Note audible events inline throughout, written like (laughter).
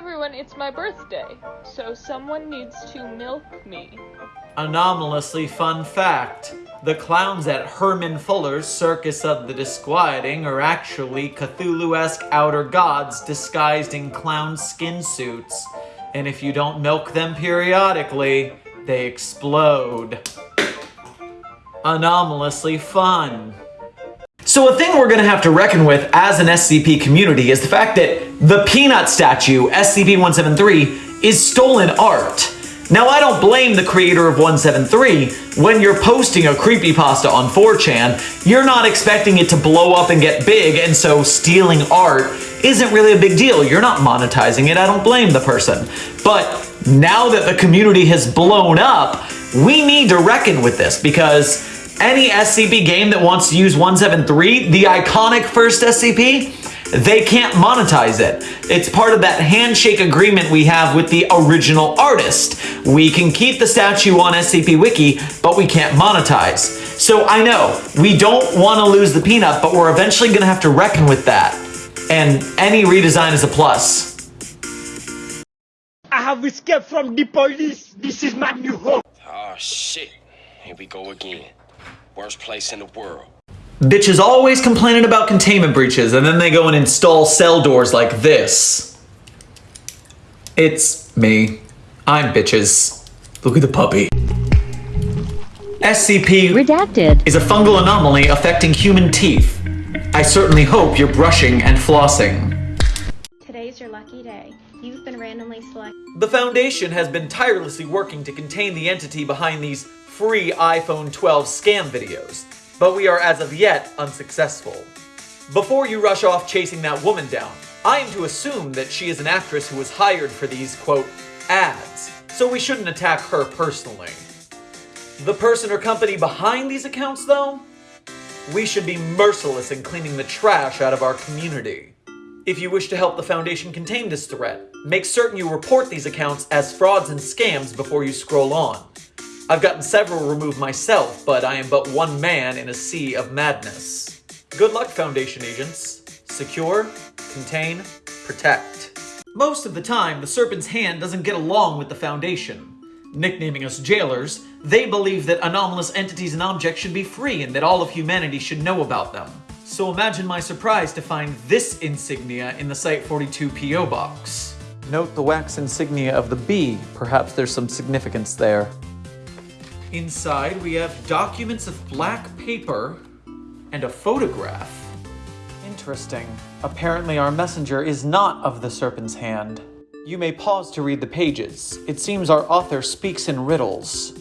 everyone, it's my birthday, so someone needs to milk me. Anomalously fun fact. The clowns at Herman Fuller's Circus of the Disquieting are actually Cthulhu-esque outer gods disguised in clown skin suits. And if you don't milk them periodically, they explode. Anomalously fun. So a thing we're gonna have to reckon with as an SCP community is the fact that the Peanut statue, SCP-173, is stolen art. Now, I don't blame the creator of 173. When you're posting a creepypasta on 4chan, you're not expecting it to blow up and get big, and so stealing art isn't really a big deal. You're not monetizing it, I don't blame the person. But now that the community has blown up, we need to reckon with this because any SCP game that wants to use 173, the iconic first SCP, they can't monetize it. It's part of that handshake agreement we have with the original artist. We can keep the statue on SCP Wiki, but we can't monetize. So I know, we don't want to lose the peanut, but we're eventually going to have to reckon with that. And any redesign is a plus. I have escaped from the police. This is my new home. Oh shit. Here we go again. Worst place in the world. Bitches always complaining about containment breaches, and then they go and install cell doors like this. It's me. I'm bitches. Look at the puppy. SCP Redacted. is a fungal anomaly affecting human teeth. I certainly hope you're brushing and flossing. Today's your lucky day. You've been randomly selected. The Foundation has been tirelessly working to contain the entity behind these free iPhone 12 scam videos, but we are as of yet unsuccessful. Before you rush off chasing that woman down, I am to assume that she is an actress who was hired for these, quote, ads, so we shouldn't attack her personally. The person or company behind these accounts, though? We should be merciless in cleaning the trash out of our community. If you wish to help the Foundation contain this threat, make certain you report these accounts as frauds and scams before you scroll on. I've gotten several removed myself, but I am but one man in a sea of madness. Good luck, Foundation agents. Secure, contain, protect. Most of the time, the Serpent's Hand doesn't get along with the Foundation. Nicknaming us jailers, they believe that anomalous entities and objects should be free and that all of humanity should know about them. So imagine my surprise to find this insignia in the Site-42 P.O. box. Note the wax insignia of the bee. Perhaps there's some significance there. Inside, we have documents of black paper and a photograph. Interesting. Apparently our messenger is not of the Serpent's Hand. You may pause to read the pages. It seems our author speaks in riddles.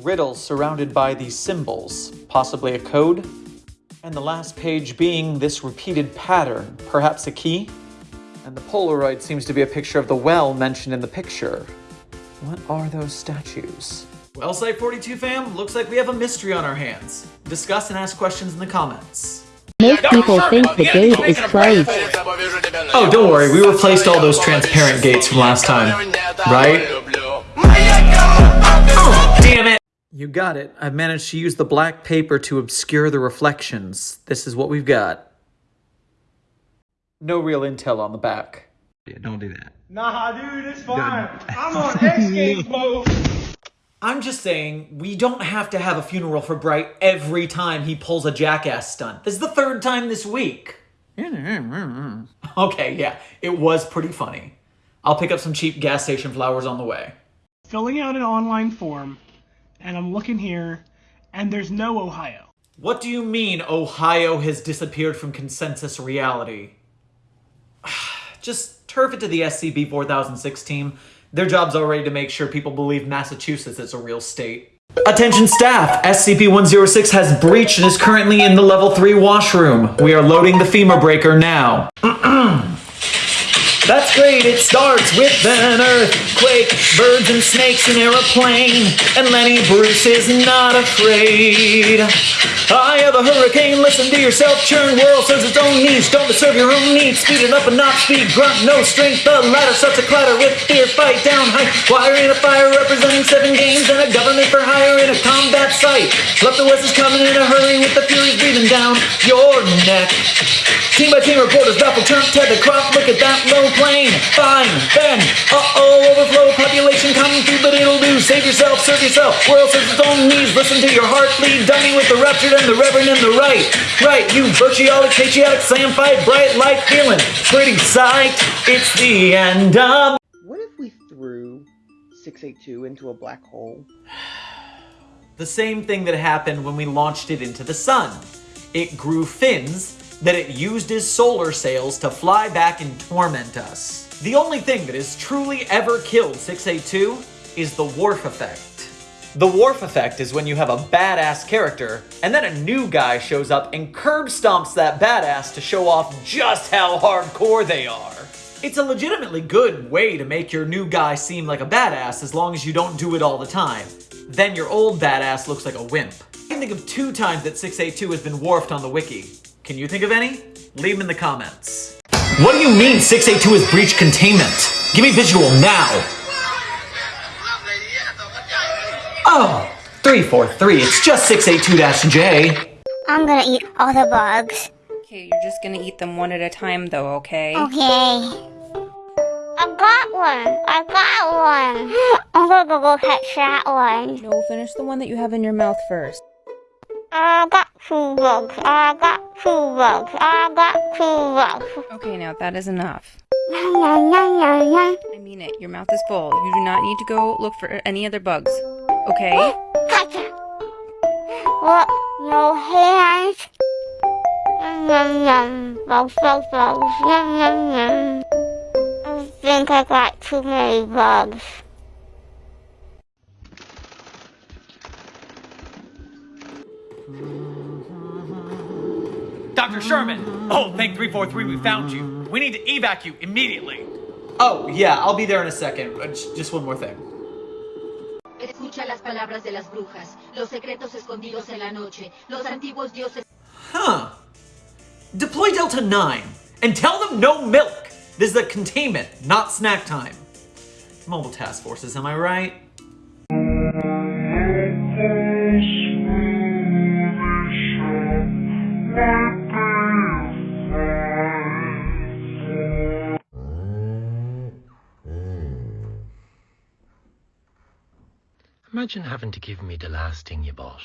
Riddles surrounded by these symbols, possibly a code? And the last page being this repeated pattern, perhaps a key? And the Polaroid seems to be a picture of the well mentioned in the picture. What are those statues? Well, Site 42 fam, looks like we have a mystery on our hands. Discuss and ask questions in the comments. Most people think the gate is closed. Oh, don't worry, we replaced all those transparent gates from last time, right? Oh, damn it! You got it. I've managed to use the black paper to obscure the reflections. This is what we've got. No real intel on the back. Yeah, don't do that. Nah, dude, it's fine. I'm on X Games mode. (laughs) I'm just saying, we don't have to have a funeral for Bright every time he pulls a jackass stunt. This is the third time this week. Okay, yeah, it was pretty funny. I'll pick up some cheap gas station flowers on the way. filling out an online form, and I'm looking here, and there's no Ohio. What do you mean Ohio has disappeared from consensus reality? (sighs) Just turf it to the SCP 4006 team. Their job's already to make sure people believe Massachusetts is a real state. Attention staff! SCP-106 has breached and is currently in the level 3 washroom. We are loading the femur breaker now. (clears throat) That's great, it starts with an earthquake, birds and snakes, an aeroplane, and Lenny Bruce is not afraid. I have a hurricane, listen to yourself, churn world serves its own needs, don't disturb your own needs, speed it up and not speed, grunt, no strength, the ladder starts to clatter with fear, fight down high, wire in a fire representing seven games and a government for hire in a combat site. Left the West is coming in a hurry with the furies breathing down your neck. Team by team reporters, baffled, turn, Ted the crop, look at that low plane. Fine, then. Uh-oh, overflow population coming through, but it'll do. Save yourself, serve yourself. World serves its own needs. Listen to your heart bleed. Dummy with the ruptured and the reverend and the right. Right, you virtuotic, patriotic, samphite, bright light feeling. Pretty sight. It's the end of. What if we threw 682 into a black hole? (sighs) The same thing that happened when we launched it into the sun. It grew fins that it used as solar sails to fly back and torment us. The only thing that has truly ever killed 682 is the Worf effect. The Worf effect is when you have a badass character, and then a new guy shows up and curb stomps that badass to show off just how hardcore they are. It's a legitimately good way to make your new guy seem like a badass as long as you don't do it all the time. Then your old badass looks like a wimp. I can think of two times that 682 has been Worfed on the wiki. Can you think of any? Leave them in the comments. What do you mean 682 has breached containment? Give me visual now! Oh, 343, it's just 682-J. I'm gonna eat all the bugs. Okay, you're just gonna eat them one at a time though, okay? Okay. I got one. I got one. (gasps) I'm gonna go, go catch that one. No, finish the one that you have in your mouth first. I got two bugs. I got bugs. I got bugs. Okay, now that is enough. I mean it, your mouth is full. You do not need to go look for any other bugs. Okay? Gotcha. What? No hands? Yum, yum, yum. Bugs, bugs, bugs. Yum, yum, yum. I think I got too many bugs. Dr. Sherman! Oh, thank 343 we found you. We need to evac you immediately. Oh, yeah, I'll be there in a second. Uh, Just one more thing. Escucha las palabras de las brujas, los secretos escondidos en la noche, los antiguos dioses. Huh. Deploy Delta 9 and tell them no milk. This is a containment, not snack time. Mobile task forces, am I right? Imagine having to give me the last thing you bought.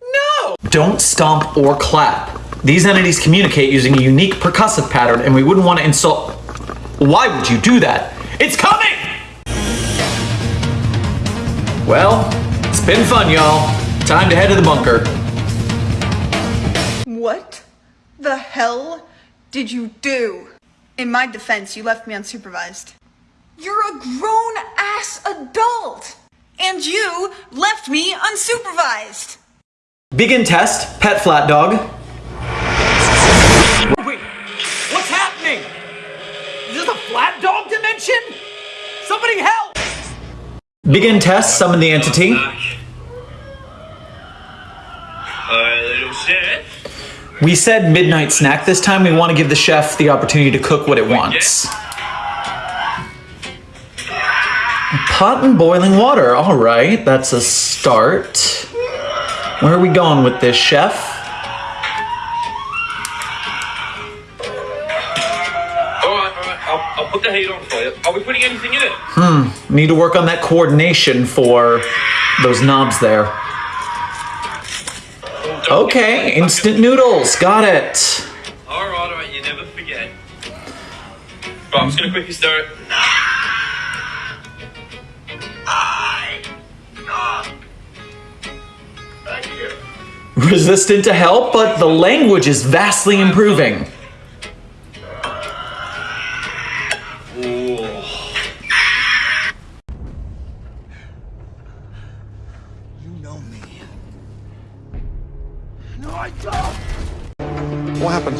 No! Don't stomp or clap. These entities communicate using a unique percussive pattern, and we wouldn't want to insult. Why would you do that? It's coming! Well, it's been fun, y'all. Time to head to the bunker. What the hell did you do? In my defense, you left me unsupervised. You're a grown ass adult! And you left me unsupervised! Begin test, pet flat dog. Wait, what's happening? Is this a flat dog dimension? Somebody help! Begin test, summon the entity. We said midnight snack this time. We want to give the chef the opportunity to cook what it wants. Pot and boiling water. All right, that's a start. Where are we going with this, chef? Alright, alright, I'll, I'll put the heat on for you. Are we putting anything in it? Hmm, need to work on that coordination for those knobs there. Okay, instant noodles, got it. Alright, alright, you never forget. Right, I'm just gonna quickly stir it. Resistant to help, but the language is vastly improving. You know me. No, I don't! What happened?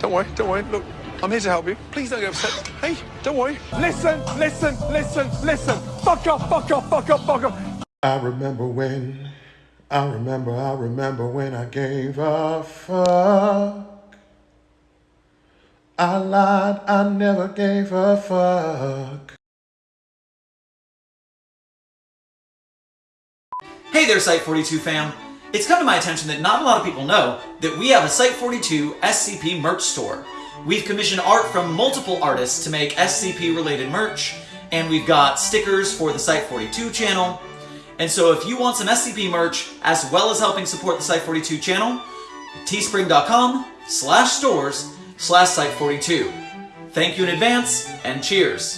Don't worry, don't worry. Look, I'm here to help you. Please don't get upset. Hey, don't worry. Listen, listen, listen, listen. Fuck off, fuck off, fuck off, fuck off. I remember when, I remember, I remember when I gave a fuck. I lied, I never gave a fuck. Hey there, Site42 fam. It's come to my attention that not a lot of people know that we have a Site42 SCP merch store. We've commissioned art from multiple artists to make SCP-related merch, and we've got stickers for the Site42 channel. And so if you want some SCP merch, as well as helping support the Site42 channel, teespring.com slash stores slash Site42. Thank you in advance, and cheers!